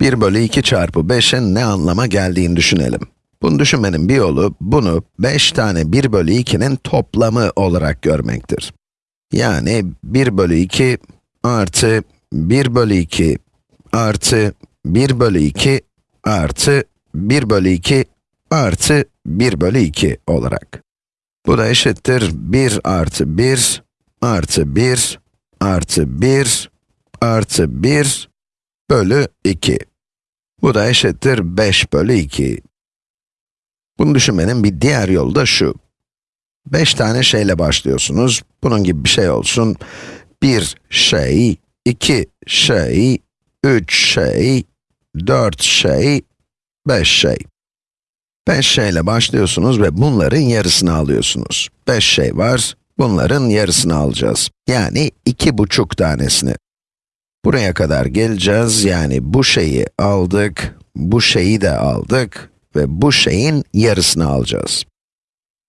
1 bölü 2 çarpı 5'in ne anlama geldiğini düşünelim. Bunu düşünmenin bir yolu, bunu 5 tane 1 bölü 2'nin toplamı olarak görmektir. Yani 1 bölü 2 artı 1 bölü 2 artı 1 bölü 2 artı 1 bölü 2 artı 1 bölü 2 olarak. Bu da eşittir 1 artı 1 artı 1 artı 1 artı 1 bölü 2. Bu da eşittir 5 bölü 2. Bunu düşünmenin bir diğer yolu da şu. 5 tane şeyle başlıyorsunuz. Bunun gibi bir şey olsun. 1 şey, 2 şey, 3 şey, 4 şey, 5 şey. 5 şeyle başlıyorsunuz ve bunların yarısını alıyorsunuz. 5 şey var, bunların yarısını alacağız. Yani iki buçuk tanesini. Buraya kadar geleceğiz, yani bu şeyi aldık, bu şeyi de aldık ve bu şeyin yarısını alacağız.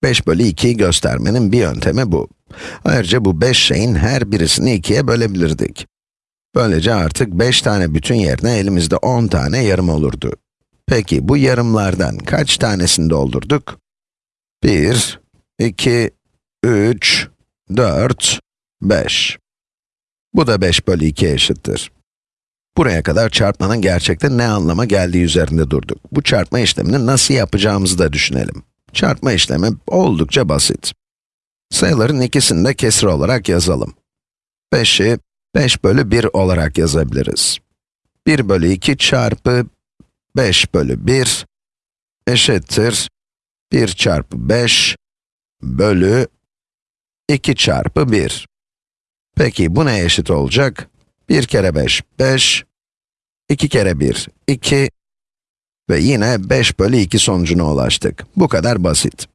5 bölü 2'yi göstermenin bir yöntemi bu. Ayrıca bu 5 şeyin her birisini 2'ye bölebilirdik. Böylece artık 5 tane bütün yerine elimizde 10 tane yarım olurdu. Peki bu yarımlardan kaç tanesini doldurduk? 1, 2, 3, 4, 5. Bu da 5 bölü 2 eşittir. Buraya kadar çarpmanın gerçekten ne anlama geldiği üzerinde durduk. Bu çarpma işlemini nasıl yapacağımızı da düşünelim. Çarpma işlemi oldukça basit. Sayıların ikisini de kesir olarak yazalım. 5'i 5 bölü 1 olarak yazabiliriz. 1 bölü 2 çarpı 5 bölü 1 eşittir 1 çarpı 5 bölü 2 çarpı 1. Peki bu neye eşit olacak? 1 kere 5, 5, 2 kere 1, 2 ve yine 5 bölü 2 sonucuna ulaştık. Bu kadar basit.